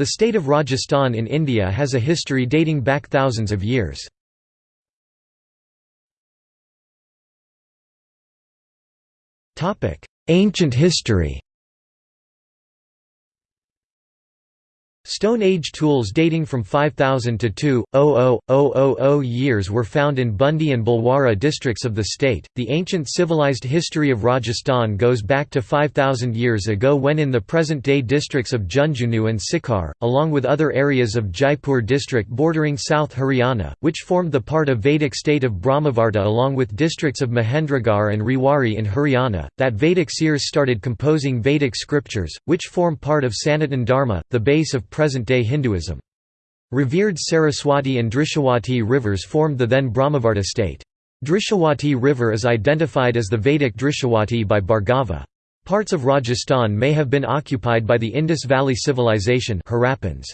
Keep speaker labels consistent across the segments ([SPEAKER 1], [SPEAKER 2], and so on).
[SPEAKER 1] The state of Rajasthan in India has a history dating back thousands of years. Ancient history Stone Age tools dating from 5000 to 2,000 years were found in Bundi and Bhilwara districts of the state. The ancient civilized history of Rajasthan goes back to 5000 years ago when in the present day districts of Jhunjhunu and Sikar, along with other areas of Jaipur district bordering South Haryana, which formed the part of Vedic state of Brahmavarta along with districts of Mahendragarh and Rewari in Haryana, that Vedic seers started composing Vedic scriptures, which form part of Sanatan Dharma, the base of present-day Hinduism. Revered Saraswati and Drishadvati rivers formed the then Brahmavarta state. Drishadvati river is identified as the Vedic Drishadvati by Bhargava. Parts of Rajasthan may have been occupied by the Indus Valley Civilization Harappans.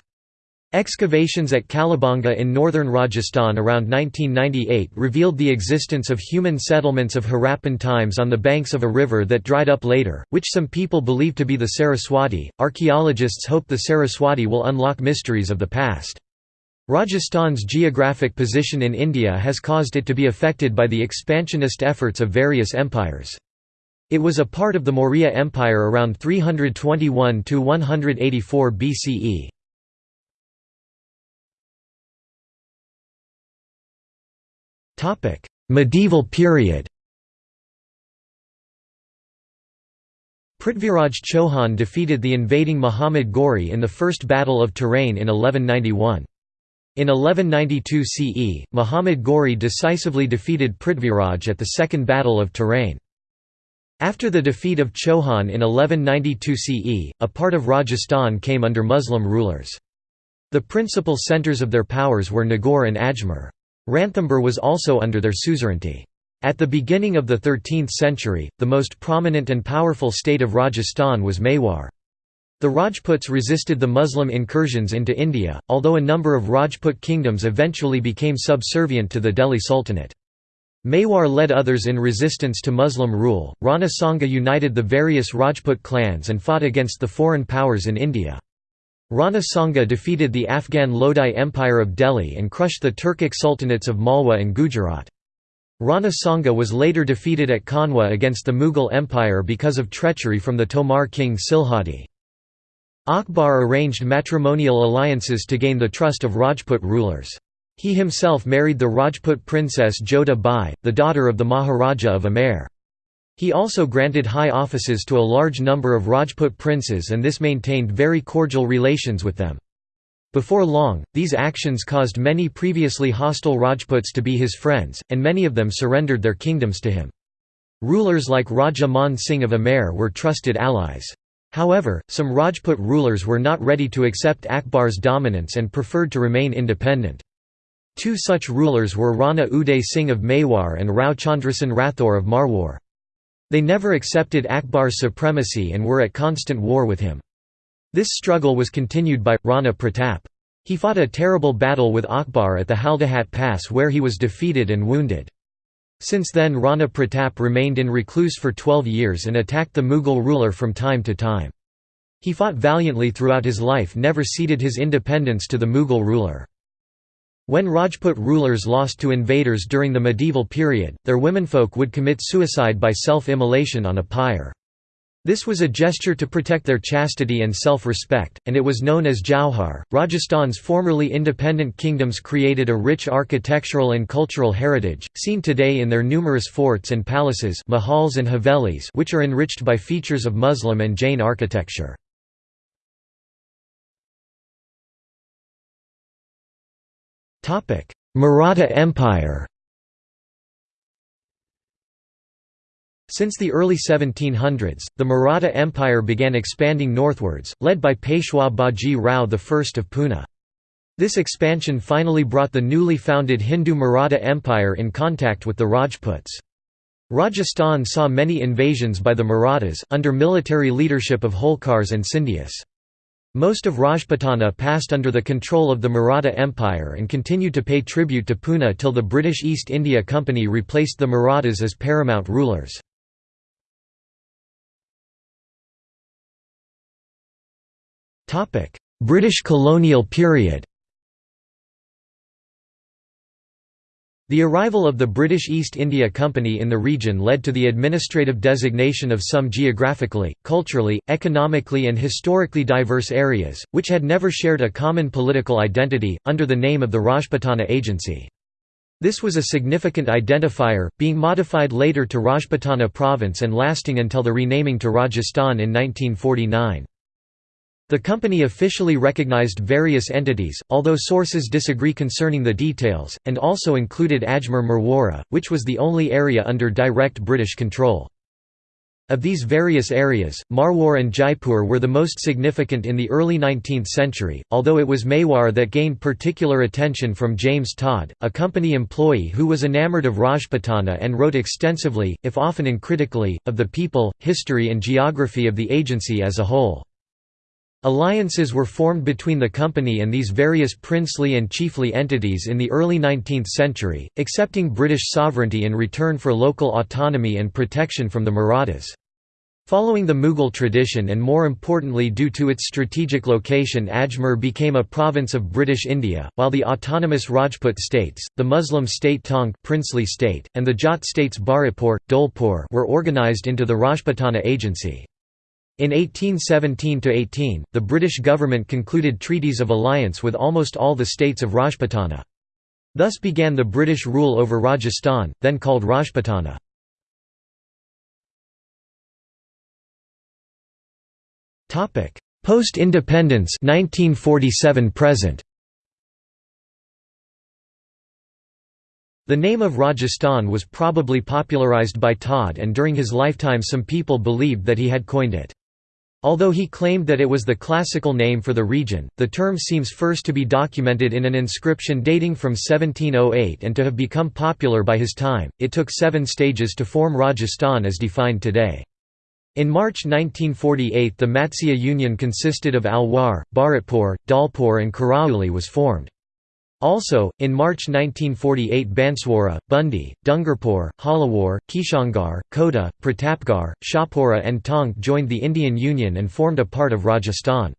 [SPEAKER 1] Excavations at Kalibangan in northern Rajasthan around 1998 revealed the existence of human settlements of Harappan times on the banks of a river that dried up later, which some people believe to be the Saraswati. Archaeologists hope the Saraswati will unlock mysteries of the past. Rajasthan's geographic position in India has caused it to be affected by the expansionist efforts of various empires. It was a part of the Maurya Empire around 321 to 184 BCE. Medieval period Prithviraj Chauhan defeated the invading Muhammad Ghori in the First Battle of Tarain in 1191. In 1192 CE, Muhammad Ghori decisively defeated Prithviraj at the Second Battle of Tarain. After the defeat of Chauhan in 1192 CE, a part of Rajasthan came under Muslim rulers. The principal centres of their powers were Nagaur and Ajmer. Ranthambore was also under their suzerainty. At the beginning of the 13th century, the most prominent and powerful state of Rajasthan was Mewar. The Rajputs resisted the Muslim incursions into India, although a number of Rajput kingdoms eventually became subservient to the Delhi Sultanate. Mewar led others in resistance to Muslim rule. Rana Sanga united the various Rajput clans and fought against the foreign powers in India. Rana Sanga defeated the Afghan Lodi Empire of Delhi and crushed the Turkic sultanates of Malwa and Gujarat. Rana Sanga was later defeated at Khanwa against the Mughal Empire because of treachery from the Tomar king Silhadi. Akbar arranged matrimonial alliances to gain the trust of Rajput rulers. He himself married the Rajput princess Jodha Bai, the daughter of the Maharaja of Amer. He also granted high offices to a large number of Rajput princes and this maintained very cordial relations with them. Before long, these actions caused many previously hostile Rajputs to be his friends, and many of them surrendered their kingdoms to him. Rulers like Raja Man Singh of Amer were trusted allies. However, some Rajput rulers were not ready to accept Akbar's dominance and preferred to remain independent. Two such rulers were Rana Uday Singh of Mewar and Rao Chandrasen Rathore of Marwar. They never accepted Akbar's supremacy and were at constant war with him. This struggle was continued by, Rana Pratap. He fought a terrible battle with Akbar at the Haldighati Pass where he was defeated and wounded. Since then Rana Pratap remained in recluse for 12 years and attacked the Mughal ruler from time to time. He fought valiantly throughout his life never ceded his independence to the Mughal ruler. When Rajput rulers lost to invaders during the medieval period, their womenfolk would commit suicide by self-immolation on a pyre. This was a gesture to protect their chastity and self-respect, and it was known as Jauhar. Rajasthan's formerly independent kingdoms created a rich architectural and cultural heritage, seen today in their numerous forts and palaces mahals and havelis which are enriched by features of Muslim and Jain architecture. Maratha Empire Since the early 1700s, the Maratha Empire began expanding northwards, led by Peshwa Baji Rao I of Pune. This expansion finally brought the newly founded Hindu Maratha Empire in contact with the Rajputs. Rajasthan saw many invasions by the Marathas, under military leadership of Holkars and Scindias. Most of Rajputana passed under the control of the Maratha Empire and continued to pay tribute to Poona till the British East India Company replaced the Marathas as paramount rulers. British colonial period The arrival of the British East India Company in the region led to the administrative designation of some geographically, culturally, economically and historically diverse areas, which had never shared a common political identity, under the name of the Rajputana Agency. This was a significant identifier, being modified later to Rajputana Province and lasting until the renaming to Rajasthan in 1949. The company officially recognized various entities, although sources disagree concerning the details, and also included Ajmer Merwara, which was the only area under direct British control. Of these various areas, Marwar and Jaipur were the most significant in the early 19th century, although it was Mewar that gained particular attention from James Tod, a company employee who was enamored of Rajputana and wrote extensively, if often uncritically, of the people, history and geography of the agency as a whole. Alliances were formed between the company and these various princely and chiefly entities in the early 19th century, accepting British sovereignty in return for local autonomy and protection from the Marathas. Following the Mughal tradition and more importantly due to its strategic location Ajmer became a province of British India, while the autonomous Rajput states, the Muslim state Tonk princely state, and the Jat states Bharatpur, Dholpur were organised into the Rajputana Agency. In 1817–18, the British government concluded treaties of alliance with almost all the states of Rajputana. Thus began the British rule over Rajasthan, then called Rajputana. Post-independence 1947 present. The name of Rajasthan was probably popularised by Tod and during his lifetime some people believed that he had coined it. Although he claimed that it was the classical name for the region, the term seems first to be documented in an inscription dating from 1708 and to have become popular by his time. It took seven stages to form Rajasthan as defined today. In March 1948 the Matsya Union consisted of Alwar, Bharatpur, Dholpur, and Karauli was formed. Also, in March 1948 Banswara, Bundi, Dungarpur, Jhalawar, Kishangarh, Kota, Pratapgarh, Shahpura and Tonk joined the Indian Union and formed a part of Rajasthan.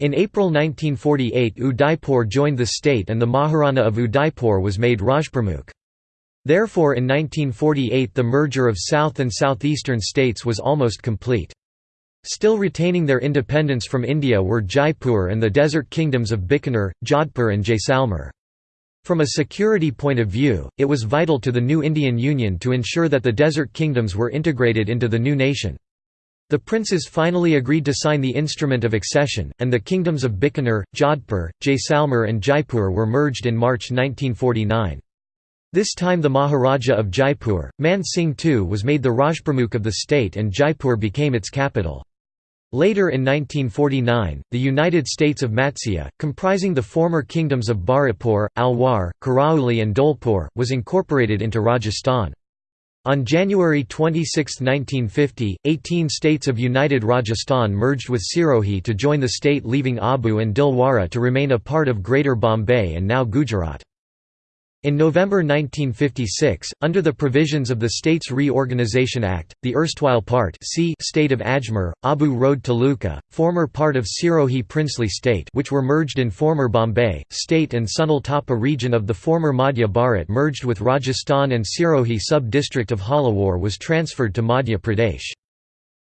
[SPEAKER 1] In April 1948 Udaipur joined the state and the Maharana of Udaipur was made Rajpramukh. Therefore in 1948 the merger of south and southeastern states was almost complete. Still retaining their independence from India were Jaipur and the desert kingdoms of Bikaner, Jodhpur and Jaisalmer. From a security point of view, it was vital to the new Indian Union to ensure that the desert kingdoms were integrated into the new nation. The princes finally agreed to sign the instrument of accession, and the kingdoms of Bikaner, Jodhpur, Jaisalmer and Jaipur were merged in March 1949. This time the Maharaja of Jaipur, Man Singh II was made the Rajpramukh of the state and Jaipur became its capital. Later in 1949, the United States of Matsya, comprising the former kingdoms of Bharatpur, Alwar, Karauli and Dholpur, was incorporated into Rajasthan. On January 26, 1950, 18 states of United Rajasthan merged with Sirohi to join the state leaving Abu and Dilwara to remain a part of Greater Bombay and now Gujarat. In November 1956, under the provisions of the States Reorganisation Act, the erstwhile part C state of Ajmer, Abu Road Taluka, former part of Sirohi princely state which were merged in former Bombay, state and Sunel Tappa region of the former Madhya Bharat merged with Rajasthan and Sirohi sub-district of Jhalawar was transferred to Madhya Pradesh.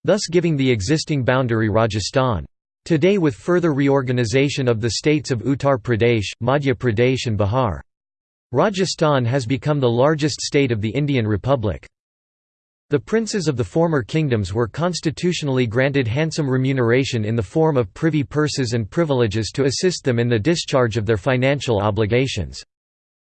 [SPEAKER 1] Thus giving the existing boundary Rajasthan. Today with further reorganisation of the states of Uttar Pradesh, Madhya Pradesh and Bihar. Rajasthan has become the largest state of the Indian Republic. The princes of the former kingdoms were constitutionally granted handsome remuneration in the form of privy purses and privileges to assist them in the discharge of their financial obligations.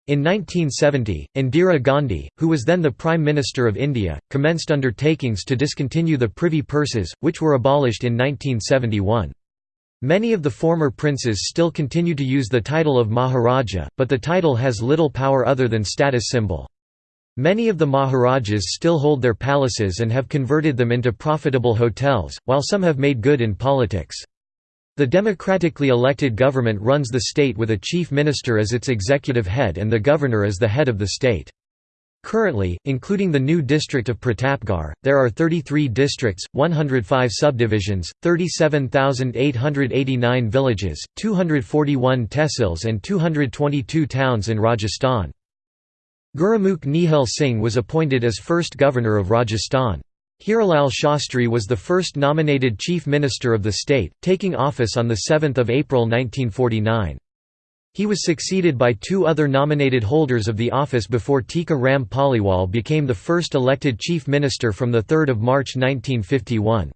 [SPEAKER 1] In 1970, Indira Gandhi, who was then the Prime Minister of India, commenced undertakings to discontinue the privy purses, which were abolished in 1971. Many of the former princes still continue to use the title of Maharaja, but the title has little power other than status symbol. Many of the Maharajas still hold their palaces and have converted them into profitable hotels, while some have made good in politics. The democratically elected government runs the state with a chief minister as its executive head and the governor as the head of the state. Currently, including the new district of Pratapgarh, there are 33 districts, 105 subdivisions, 37,889 villages, 241 tehsils and 222 towns in Rajasthan. Gurumukh Nihal Singh was appointed as first governor of Rajasthan. Hiralal Shastri was the first nominated chief minister of the state, taking office on 7 April 1949. He was succeeded by two other nominated holders of the office before Tika Ram Paliwal became the first elected chief minister from 3 March 1951.